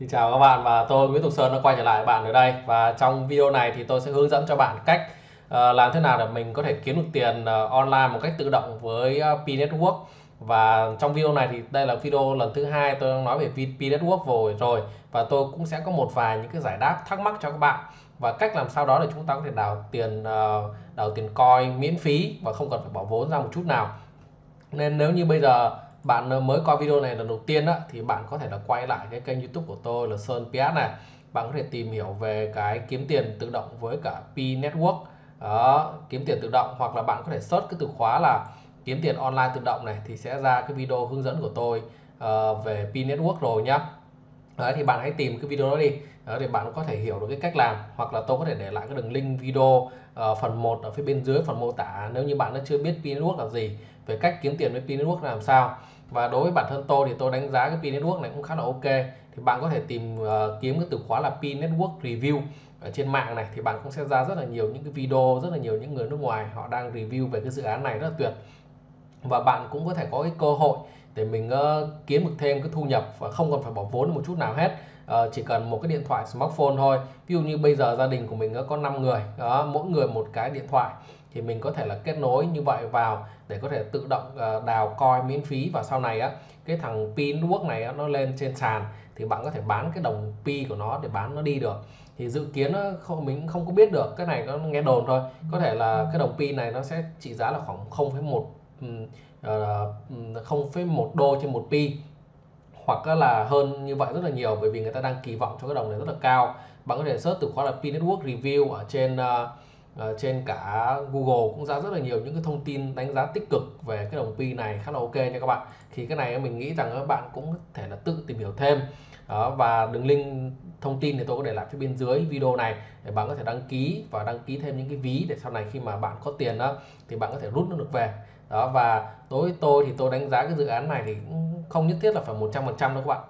Xin chào các bạn và tôi Nguyễn Tục Sơn đã quay trở lại bạn ở đây. Và trong video này thì tôi sẽ hướng dẫn cho bạn cách uh, làm thế nào để mình có thể kiếm được tiền uh, online một cách tự động với uh, P Network. Và trong video này thì đây là video lần thứ hai tôi đang nói về P Network rồi rồi. Và tôi cũng sẽ có một vài những cái giải đáp thắc mắc cho các bạn. Và cách làm sao đó để chúng ta có thể đào tiền uh, đào tiền coin miễn phí và không cần phải bỏ vốn ra một chút nào. Nên nếu như bây giờ bạn ờ, mới coi video này lần đầu tiên á, thì bạn có thể là quay lại cái kênh youtube của tôi là Sơn PS này. Bạn có thể tìm hiểu về cái kiếm tiền tự động với cả P Network. Đó, kiếm tiền tự động hoặc là bạn có thể search cái từ khóa là kiếm tiền online tự động này thì sẽ ra cái video hướng dẫn của tôi uh, về P Network rồi nhá. Đấy, thì bạn hãy tìm cái video đó đi. Đó, để bạn có thể hiểu được cái cách làm hoặc là tôi có thể để lại cái đường link video uh, phần 1 ở phía bên dưới phần mô tả nếu như bạn đã chưa biết P Network là gì về cách kiếm tiền với P Network làm sao và đối với bản thân tôi thì tôi đánh giá cái pin Network này cũng khá là ok. Thì bạn có thể tìm uh, kiếm cái từ khóa là pin Network Review ở trên mạng này thì bạn cũng sẽ ra rất là nhiều những cái video rất là nhiều những người nước ngoài họ đang review về cái dự án này rất là tuyệt. Và bạn cũng có thể có cái cơ hội để mình uh, kiếm được thêm cái thu nhập và không cần phải bỏ vốn một chút nào hết. Uh, chỉ cần một cái điện thoại smartphone thôi. Ví dụ như bây giờ gia đình của mình có 5 người đó mỗi người một cái điện thoại thì mình có thể là kết nối như vậy vào để có thể tự động ờ, đào coin miễn phí. Và sau này á cái thằng pin quốc này á, nó lên trên sàn thì bạn có thể bán cái đồng pi của nó để bán nó đi được. Thì dự kiến nó không mình không có biết được cái này nó nghe đồn thôi. Có thể là cái đồng pi này nó sẽ trị giá là khoảng 0,1 0,1 ờ, đô trên một pi hoặc là hơn như vậy rất là nhiều bởi vì người ta đang kỳ vọng cho cái đồng này rất là cao. Bạn có thể search từ khóa là P Network Review ở trên uh, Ờ, trên cả Google cũng ra rất là nhiều những cái thông tin đánh giá tích cực về cái đồng Pi này khá là ok nha các bạn. Thì cái này mình nghĩ rằng các bạn cũng có thể là tự tìm hiểu thêm. Đó, và đường link thông tin thì tôi có để lại phía bên dưới video này để bạn có thể đăng ký và đăng ký thêm những cái ví để sau này khi mà bạn có tiền đó thì bạn có thể rút nó được về. Đó và đối với tôi thì tôi đánh giá cái dự án này thì cũng không nhất thiết là phải 100% đâu các bạn.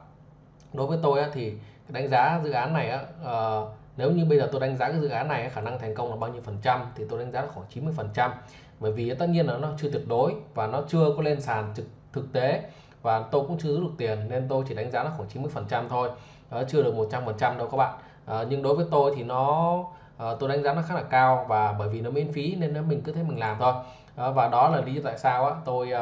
Đối với tôi thì đánh giá dự án này uh, nếu như bây giờ tôi đánh giá cái dự án này khả năng thành công là bao nhiêu phần trăm thì tôi đánh giá là khoảng 90 phần trăm. Bởi vì tất nhiên là nó chưa tuyệt đối và nó chưa có lên sàn thực, thực tế và tôi cũng chưa rút được tiền nên tôi chỉ đánh giá là khoảng 90 phần trăm thôi. Đó, chưa được 100 phần trăm đâu các bạn. À, nhưng đối với tôi thì nó à, tôi đánh giá nó khá là cao và bởi vì nó miễn phí nên nó mình cứ thế mình làm thôi. À, và đó là lý do tại sao á, tôi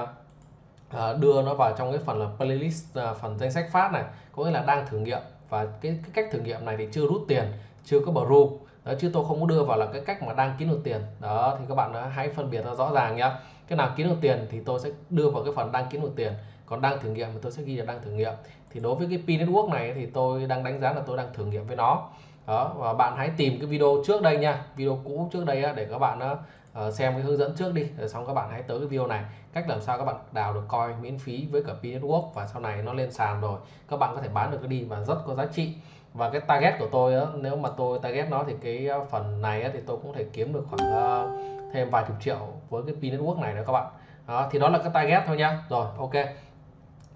à, đưa nó vào trong cái phần là playlist à, phần danh sách phát này có nghĩa là đang thử nghiệm. Và cái, cái cách thử nghiệm này thì chưa rút tiền chưa có bro đó chứ tôi không có đưa vào là cái cách mà đang kiếm được tiền. Đó, thì các bạn hãy phân biệt nó rõ ràng nhá. Cái nào kiếm được tiền thì tôi sẽ đưa vào cái phần đang kiếm được tiền. Còn đang thử nghiệm thì tôi sẽ ghi là đang thử nghiệm. Thì đối với cái P Network này thì tôi đang đánh giá là tôi đang thử nghiệm với nó. Đó, và bạn hãy tìm cái video trước đây nha. Video cũ trước đây để các bạn ờ, xem cái hướng dẫn trước đi. Rồi xong các bạn hãy tới cái video này. Cách làm sao các bạn đào được coin miễn phí với cả P Network. Và sau này nó lên sàn rồi. Các bạn có thể bán được cái đi và rất có giá trị và cái target của tôi á, nếu mà tôi target nó thì cái ờ, phần này á, thì tôi cũng thể kiếm được khoảng uh, thêm vài chục triệu với cái pin Network này nữa các bạn. Đó, thì đó là cái target thôi nhá rồi ok.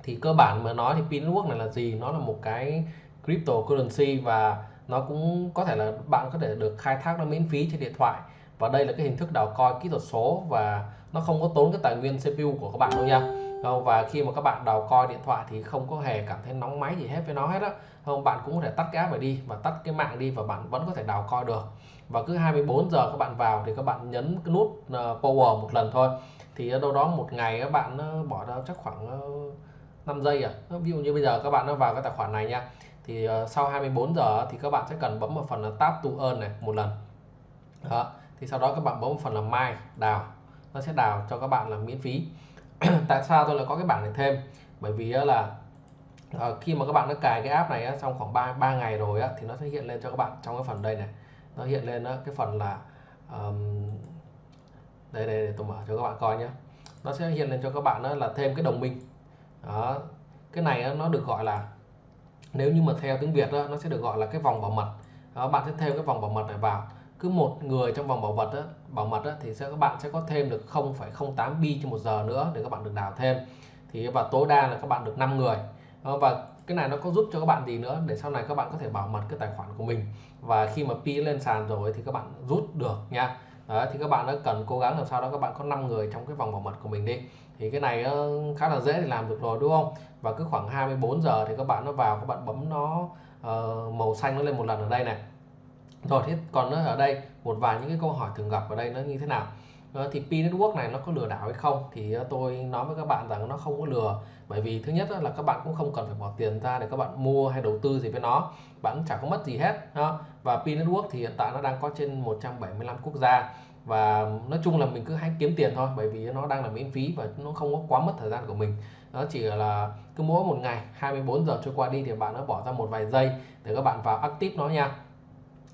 Thì cơ bản mà nói thì pin Network này là gì? Nó là một cái cryptocurrency và nó cũng có thể là bạn có thể được khai thác nó miễn phí trên điện thoại. Và đây là cái hình thức đào coin kỹ thuật số và nó không có tốn cái tài nguyên CPU của các bạn đâu nha không, và khi mà các bạn đào coi điện thoại thì không có hề cảm thấy nóng máy gì hết với nó hết á. Không, bạn cũng có thể tắt cái app này đi và tắt cái mạng đi và bạn vẫn có thể đào coi được. Và cứ 24 giờ các bạn vào thì các bạn nhấn cái nút ờ, power một lần thôi. Thì ở đâu đó một ngày các bạn ờ, bỏ ra chắc khoảng ờ, 5 giây à. Ví dụ như bây giờ các bạn nó vào cái tài khoản này nha. Thì sau 24 giờ thì các bạn sẽ cần bấm vào phần là tap to earn này một lần. Đó, thì sau đó các bạn bấm vào phần là mai đào. Nó sẽ đào cho các bạn là miễn phí. tại sao tôi lại có cái bảng này thêm? Bởi vì là uh, khi mà các bạn đã cài cái app này trong khoảng 3 3 ngày rồi á, thì nó sẽ hiện lên cho các bạn trong cái phần đây này. Nó hiện lên cái phần là um, đây đây để tôi mở cho các bạn coi nhé nó sẽ hiện lên cho các bạn là thêm cái đồng minh. Đó cái này nó được gọi là nếu như mà theo tiếng Việt đó, nó sẽ được gọi là cái vòng bảo mật. Đó, bạn sẽ thêm cái vòng bảo mật này vào cứ một người trong vòng bảo mật đó, bảo mật đó, thì sẽ các bạn sẽ có thêm được 0,08 bi trên một giờ nữa để các bạn được đào thêm thì và tối đa là các bạn được 5 người và cái này nó có giúp cho các bạn gì nữa để sau này các bạn có thể bảo mật cái tài khoản của mình và khi mà pi lên sàn rồi thì các bạn rút được nha Đấy, thì các bạn đã cần cố gắng làm sao đó các bạn có 5 người trong cái vòng bảo mật của mình đi thì cái này khá là dễ để làm được rồi đúng không và cứ khoảng 24 giờ thì các bạn nó vào các bạn bấm nó uh, màu xanh nó lên một lần ở đây này rồi thế còn ở đây, một vài những cái câu hỏi thường gặp ở đây nó như thế nào? Ờ, thì P network này nó có lừa đảo hay không? Thì ờ, tôi nói với các bạn rằng nó không có lừa. Bởi vì thứ nhất là các bạn cũng không cần phải bỏ tiền ra để các bạn mua hay đầu tư gì với nó. Bạn cũng chẳng có mất gì hết và P network thì hiện tại nó đang có trên 175 quốc gia. Và nói chung là mình cứ hãy kiếm tiền thôi, bởi vì nó đang là miễn phí và nó không có quá mất thời gian của mình. Nó chỉ là cứ mỗi một ngày 24 giờ trôi qua đi thì bạn đã bỏ ra một vài giây để các bạn vào active nó nha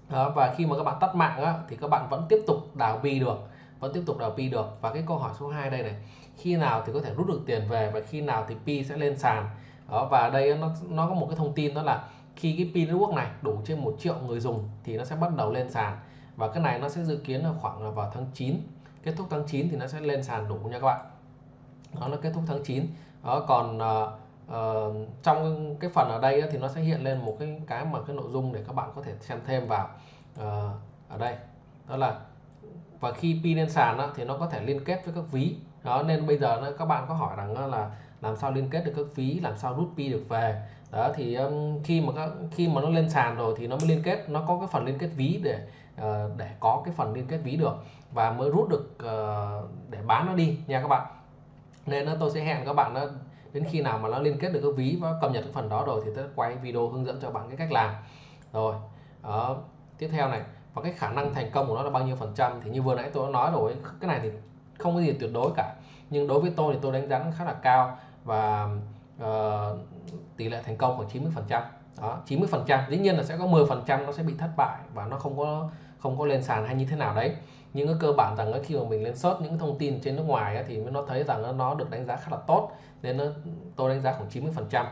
đó, và khi mà các bạn tắt mạng á, thì các bạn vẫn tiếp tục đào pi được vẫn tiếp tục đào pi được. Và cái câu hỏi số 2 đây này khi nào thì có thể rút được tiền về và khi nào thì pi sẽ lên sàn? Đó và đây nó nó có một cái thông tin đó là khi cái pi network này đủ trên một triệu người dùng thì nó sẽ bắt đầu lên sàn. Và cái này nó sẽ dự kiến là khoảng là vào tháng 9 kết thúc tháng 9 thì nó sẽ lên sàn đủ nha các bạn. Đó là kết thúc tháng 9 đó còn ờ, uh, trong cái phần ở đây thì nó sẽ hiện lên một cái cái mà cái nội dung để các bạn có thể xem thêm vào. Uh, ở đây đó là và khi pin lên sàn đó, thì nó có thể liên kết với các ví. Đó nên bây giờ các bạn có hỏi rằng là làm sao liên kết được các ví làm sao rút pi được về? Đó thì um, khi mà các, khi mà nó lên sàn rồi thì nó mới liên kết nó có cái phần liên kết ví để uh, để có cái phần liên kết ví được và mới rút được uh, để bán nó đi nha các bạn. Nên tôi sẽ hẹn các bạn đó đến khi nào mà nó liên kết được cái ví và cập nhật cái phần đó rồi thì tôi quay video hướng dẫn cho bạn cái cách làm. Rồi đó. tiếp theo này và cái khả năng thành công của nó là bao nhiêu phần trăm thì như vừa nãy tôi đã nói rồi cái này thì không có gì tuyệt đối cả. Nhưng đối với tôi thì tôi đánh giá khá là cao và uh, tỷ lệ thành công khoảng 90 phần trăm. Đó 90 phần trăm dĩ nhiên là sẽ có 10 phần trăm nó sẽ bị thất bại và nó không có không có lên sàn hay như thế nào đấy. Nhưng cái cơ bản rằng khi mà mình lên search những thông tin trên nước ngoài thì nó thấy rằng nó được đánh giá khá là tốt nên nó, tôi đánh giá khoảng 90 phần trăm.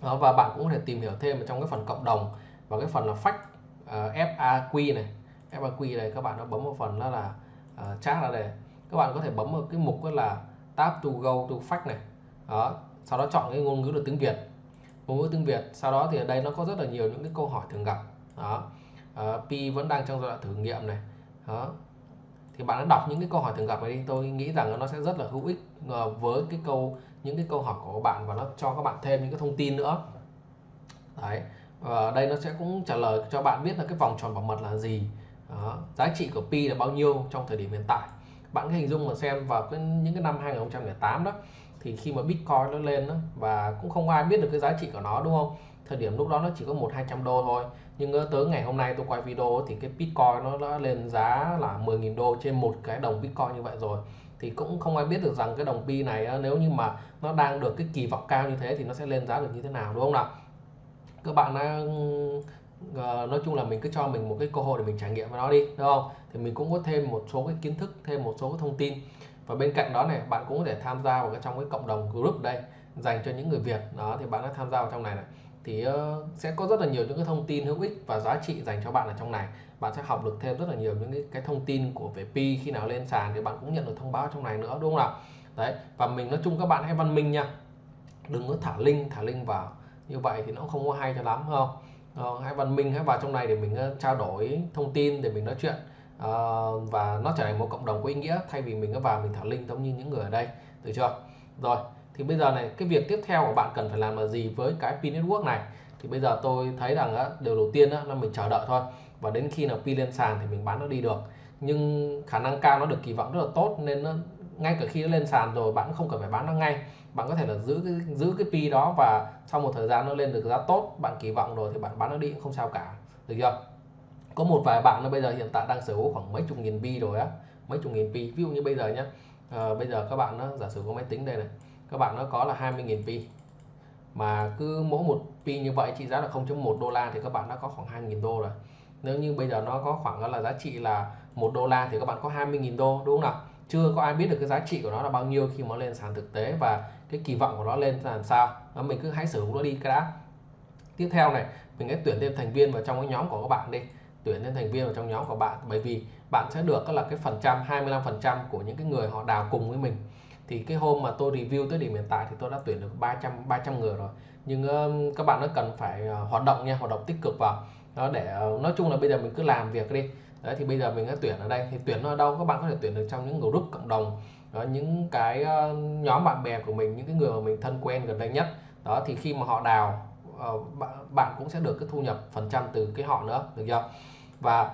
Và bạn cũng có thể tìm hiểu thêm ở trong cái phần cộng đồng và cái phần là fact uh, ờ, FAQ này. FAQ này các bạn nó bấm vào phần đó là uh, chat ra đây. Các bạn có thể bấm vào cái mục đó là tab to go to fact này. Đó sau đó chọn cái ngôn ngữ là tiếng Việt. Ngôn ngữ tiếng Việt sau đó thì ở đây nó có rất là nhiều những cái câu hỏi thường gặp. Đó uh, P vẫn đang trong giai đoạn thử nghiệm này. Đó thì bạn đã đọc những cái câu hỏi thường gặp này đi tôi nghĩ rằng nó sẽ rất là hữu ích ờ, với cái câu những cái câu hỏi của bạn và nó cho các bạn thêm những cái thông tin nữa. Đấy và đây nó sẽ cũng trả lời cho bạn biết là cái vòng tròn bảo mật là gì. Đó. giá trị của pi là bao nhiêu trong thời điểm hiện tại. Bạn hình dung mà xem vào cái, những cái năm 2008 đó thì khi mà bitcoin nó lên đó, và cũng không ai biết được cái giá trị của nó đúng không? Thời điểm lúc đó nó chỉ có một hai trăm đô thôi nhưng tới ngày hôm nay tôi quay video thì cái bitcoin nó đã lên giá là 10.000 đô trên một cái đồng bitcoin như vậy rồi. Thì cũng không ai biết được rằng cái đồng pi này nếu như mà nó đang được cái kỳ vọng cao như thế thì nó sẽ lên giá được như thế nào, đúng không nào? Các bạn đã ờ, nói chung là mình cứ cho mình một cái cơ hội để mình trải nghiệm với nó đi đúng không? Thì mình cũng có thêm một số cái kiến thức, thêm một số cái thông tin. Và bên cạnh đó này, bạn cũng có thể tham gia vào cái trong cái cộng đồng group đây, dành cho những người Việt. Đó, thì bạn đã tham gia vào trong này này thì ờ, sẽ có rất là nhiều những cái thông tin hữu ích và giá trị dành cho bạn ở trong này. Bạn sẽ học được thêm rất là nhiều những cái, cái thông tin của về pi khi nào lên sàn thì bạn cũng nhận được thông báo trong này nữa đúng không nào? Đấy và mình nói chung các bạn hãy văn minh nha. Đừng có thả link thả link vào. Như vậy thì nó không có hay cho lắm không? Ờ, hãy văn minh hãy vào trong này để mình ờ, trao đổi thông tin để mình nói chuyện. Ờ, và nó trở thành một cộng đồng có ý nghĩa thay vì mình cứ vào mình thả link giống như những người ở đây. Được chưa? Rồi thì bây giờ này cái việc tiếp theo của bạn cần phải làm là gì với cái pin network này? Thì bây giờ tôi thấy rằng á, điều đầu tiên á, là mình chờ đợi thôi. Và đến khi nào pin lên sàn thì mình bán nó đi được. Nhưng khả năng cao nó được kỳ vọng rất là tốt nên nó ngay cả khi nó lên sàn rồi bạn không cần phải bán nó ngay. Bạn có thể là giữ cái giữ cái pi đó và sau một thời gian nó lên được giá tốt bạn kỳ vọng rồi thì bạn bán nó đi cũng không sao cả. Được chưa? Có một vài bạn nó bây giờ hiện tại đang sở hữu khoảng mấy chục nghìn pi rồi á. Mấy chục nghìn pi ví dụ như bây giờ nhá. À, bây giờ các bạn nó giả sử có máy tính đây này các bạn nó có là 20.000 pi. Mà cứ mỗi một pi như vậy trị giá là 0.1 đô la thì các bạn đã có khoảng 2.000 đô rồi. Nếu như bây giờ nó có khoảng là giá trị là một đô la thì các bạn có 20.000 đô đúng không nào? Chưa có ai biết được cái giá trị của nó là bao nhiêu khi mà lên sàn thực tế và cái kỳ vọng của nó lên làm sao. Đó, mình cứ hãy sử dụng nó đi cái đã. Tiếp theo này mình hãy tuyển thêm thành viên vào trong cái nhóm của các bạn đi. Tuyển thêm thành viên vào trong nhóm của bạn bởi vì bạn sẽ được là cái phần trăm 25 phần trăm của những cái người họ đào cùng với mình thì cái hôm mà tôi review tới điểm hiện tại thì tôi đã tuyển được 300 300 người rồi. Nhưng uh, các bạn nó cần phải uh, hoạt động nha hoạt động tích cực vào. Đó để uh, nói chung là bây giờ mình cứ làm việc đi. Đấy thì bây giờ mình đã tuyển ở đây. Thì tuyển ở đâu các bạn có thể tuyển được trong những group cộng đồng. Đó, những cái uh, nhóm bạn bè của mình những cái người mà mình thân quen gần đây nhất. Đó thì khi mà họ đào ờ, bạn cũng sẽ được cái thu nhập phần trăm từ cái họ nữa được chưa? Và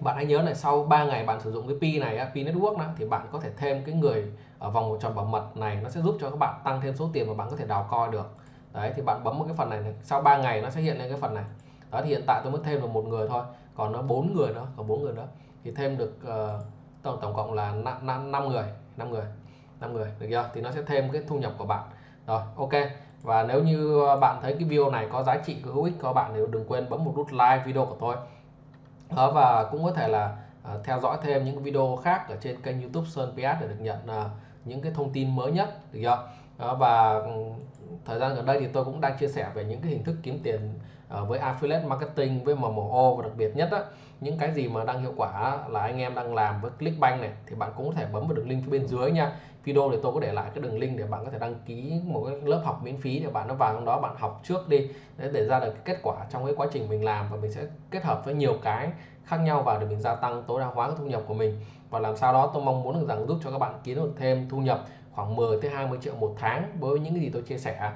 bạn hãy nhớ là sau 3 ngày bạn sử dụng cái pi này pi network đó, thì bạn có thể thêm cái người ở vòng một tròn bảo mật này nó sẽ giúp cho các bạn tăng thêm số tiền mà bạn có thể đào coi được. Đấy thì bạn bấm một cái phần này, này sau 3 ngày nó sẽ hiện lên cái phần này. Đó thì hiện tại tôi mới thêm được một người thôi còn nó bốn người đó còn bốn người đó thì thêm được uh, tổng tổng cộng là 5, 5 người 5 người 5 người được chưa? Thì nó sẽ thêm cái thu nhập của bạn. Rồi ok. Và nếu như bạn thấy cái video này có giá trị có hữu ích cho bạn thì đừng quên bấm một nút like video của tôi đó và cũng có thể là uh, theo dõi thêm những video khác ở trên kênh YouTube Sơn PS để được nhận uh, những cái thông tin mới nhất được chưa? Đó, và ừ, thời gian gần đây thì tôi cũng đang chia sẻ về những cái hình thức kiếm tiền ờ, với affiliate marketing với MMO và đặc biệt nhất á những cái gì mà đang hiệu quả là anh em đang làm với Clickbank này thì bạn cũng có thể bấm vào đường link phía bên dưới nha. Video thì tôi có để lại cái đường link để bạn có thể đăng ký một cái lớp học miễn phí để bạn nó vào trong đó bạn học trước đi. Để, để ra được cái kết quả trong cái quá trình mình làm và mình sẽ kết hợp với nhiều cái khác nhau vào để mình gia tăng tối đa hóa cái thu nhập của mình. Và làm sao đó tôi mong muốn được rằng giúp cho các bạn kiếm được thêm thu nhập khoảng 10 tới 20 triệu một tháng với những cái gì tôi chia sẻ.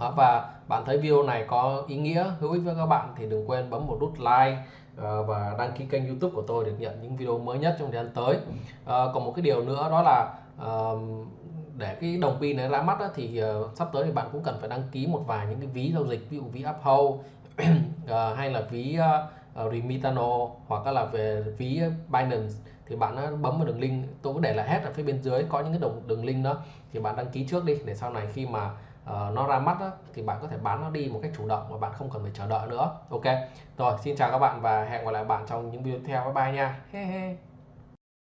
Đó, và bạn thấy video này có ý nghĩa hữu ích với các bạn thì đừng quên bấm một nút like ờ, và đăng ký kênh youtube của tôi để nhận những video mới nhất trong thời gian tới. À, còn một cái điều nữa đó là à, để cái đồng pin này ra mắt đó, thì uh, sắp tới thì bạn cũng cần phải đăng ký một vài những cái ví giao dịch ví dụ ví Uphold uh, hay là ví uh, Ờ, Remitano hoặc là về ví ờ, Binance thì bạn bấm vào đường link. Tôi có để lại hết ở phía bên dưới có những cái đường đường link đó thì bạn đăng ký trước đi để sau này khi mà uh, nó ra mắt đó, thì bạn có thể bán nó đi một cách chủ động và bạn không cần phải chờ đợi nữa. Ok rồi xin chào các bạn và hẹn gặp lại bạn trong những video tiếp theo. Bye bye nha. He he.